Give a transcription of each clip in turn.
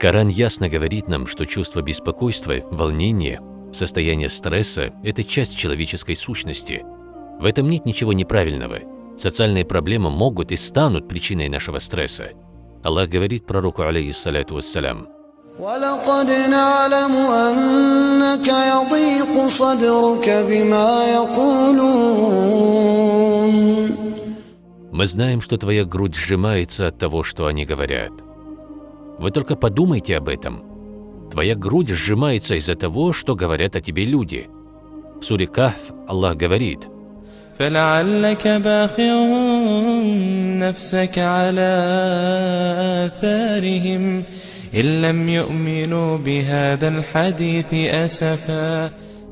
Коран ясно говорит нам, что чувство беспокойства, волнения, состояние стресса – это часть человеческой сущности. В этом нет ничего неправильного. Социальные проблемы могут и станут причиной нашего стресса. Аллах говорит пророку, алейхиссалату вассалям, ولقد نعلم أنك يضيق صدرك بما يقولون Мы знаем, что твоя грудь сжимается от того, что они говорят. Вы только подумайте об этом. Твоя грудь сжимается из-за того, что говорят о тебе люди. В суре Кахф Аллах говорит, فلعلك باخع نفسك على آثارهم إن لم يؤمنوا بهذا الحديث أسفا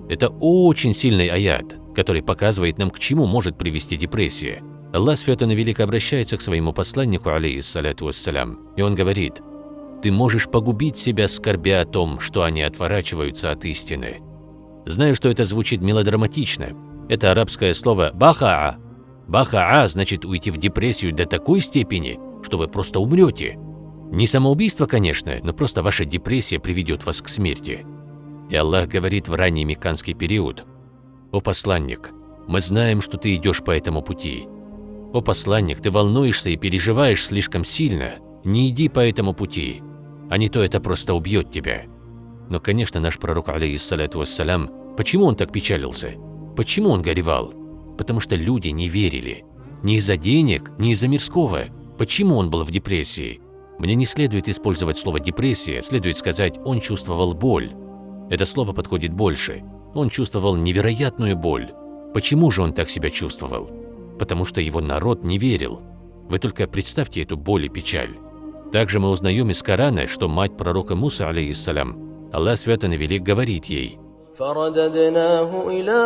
Это очень сильный аят, который показывает нам, к чему может привести депрессия. Аллах Святый Велик обращается к своему посланнику, алейхиссалату вассалям, и он говорит, «Ты можешь погубить себя, скорбя о том, что они отворачиваются от истины». Знаю, что это звучит мелодраматично. Это арабское слово «бахаа». «Бахаа» значит уйти в депрессию до такой степени, что вы просто умрете. Не самоубийство, конечно, но просто ваша депрессия приведет вас к смерти. И Аллах говорит в ранний мекканский период, «О посланник, мы знаем, что ты идешь по этому пути. О посланник, ты волнуешься и переживаешь слишком сильно. Не иди по этому пути, а не то это просто убьет тебя». Но, конечно, наш пророк, алейхиссалату вассалям, почему он так печалился? Почему он горевал? Потому что люди не верили. Не из-за денег, не из-за мирского. Почему он был в депрессии? Мне не следует использовать слово «депрессия», следует сказать «он чувствовал боль». Это слово подходит больше. Он чувствовал невероятную боль. Почему же он так себя чувствовал? Потому что его народ не верил. Вы только представьте эту боль и печаль. Также мы узнаем из Корана, что мать пророка Муса, алейхиссалям, Аллах Святый Велик говорит ей, فرددناه إلى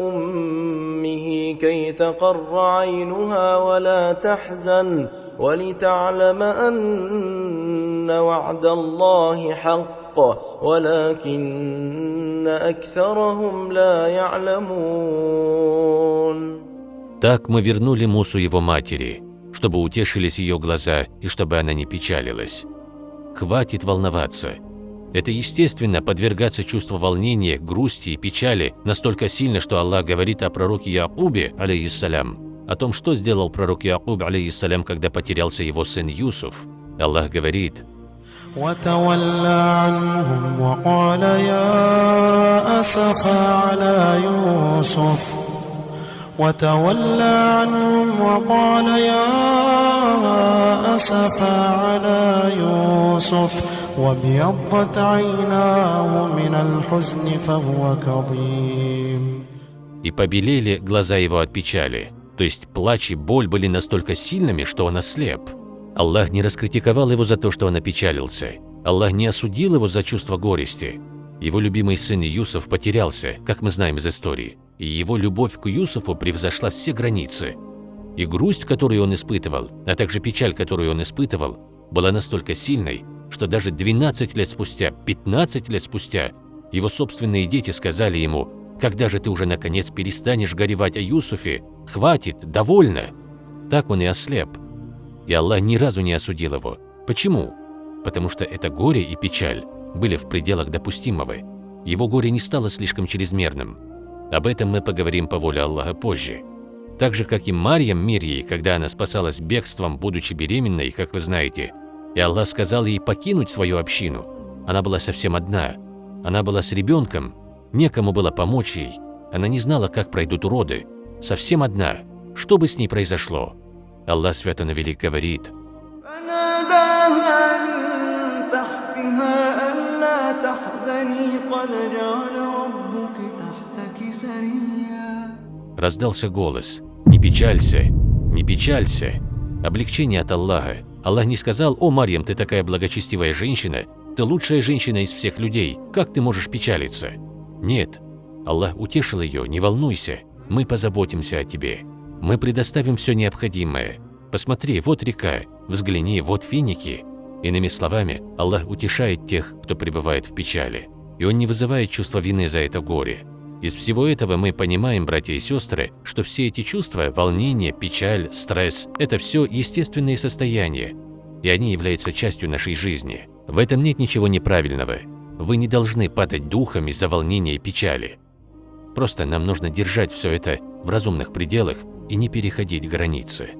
أمه كي تقر عينها ولا تحزن ولتعلم أن وعد الله حق ولكن أكثرهم لا يعلمون Так мы вернули Мусу его матери, чтобы утешились ее глаза и чтобы она не печалилась. Хватит волноваться. Это естественно подвергаться чувству волнения, грусти и печали настолько сильно, что Аллах говорит о пророке Якубе, алейхиссалям, о том, что сделал пророк Якуб, алейхиссалям, когда потерялся его сын Юсуф. Аллах говорит, وتولى عنهم وقال يا أسفى على يوسف وتولى عنهم وقال يا أسفى على يوسف وابيضت عيناه من الحزن فهو كظيم и побелели глаза его от печали. То есть плач и боль были настолько сильными, что он ослеп. Аллах не раскритиковал его за то, что он опечалился. Аллах не осудил его за чувство горести. Его любимый сын Юсуф потерялся, как мы знаем из истории, и его любовь к Юсуфу превзошла все границы. И грусть, которую он испытывал, а также печаль, которую он испытывал, была настолько сильной, что даже 12 лет спустя, 15 лет спустя, его собственные дети сказали ему, «Когда же ты уже наконец перестанешь горевать о Юсуфе? Хватит, довольно!» Так он и ослеп. И Аллах ни разу не осудил его. Почему? Потому что это горе и печаль были в пределах допустимого. Его горе не стало слишком чрезмерным. Об этом мы поговорим по воле Аллаха позже. Так же, как и Марьям Мирьей, когда она спасалась бегством, будучи беременной, как вы знаете, и Аллах сказал ей покинуть свою общину. Она была совсем одна. Она была с ребенком, некому было помочь ей. Она не знала, как пройдут роды. Совсем одна. Что бы с ней произошло? Аллах Свято Велик говорит, раздался голос, «Не печалься, не печалься». Облегчение от Аллаха. Аллах не сказал, «О, Марьям, ты такая благочестивая женщина, ты лучшая женщина из всех людей, как ты можешь печалиться?» Нет. Аллах утешил ее, «Не волнуйся, мы позаботимся о тебе. Мы предоставим все необходимое. Посмотри, вот река, взгляни, вот финики». Иными словами, Аллах утешает тех, кто пребывает в печали, и Он не вызывает чувства вины за это горе. Из всего этого мы понимаем, братья и сестры, что все эти чувства – волнение, печаль, стресс – это все естественные состояния. и они являются частью нашей жизни. В этом нет ничего неправильного. Вы не должны падать духом из-за волнения и печали. Просто нам нужно держать все это в разумных пределах и не переходить границы.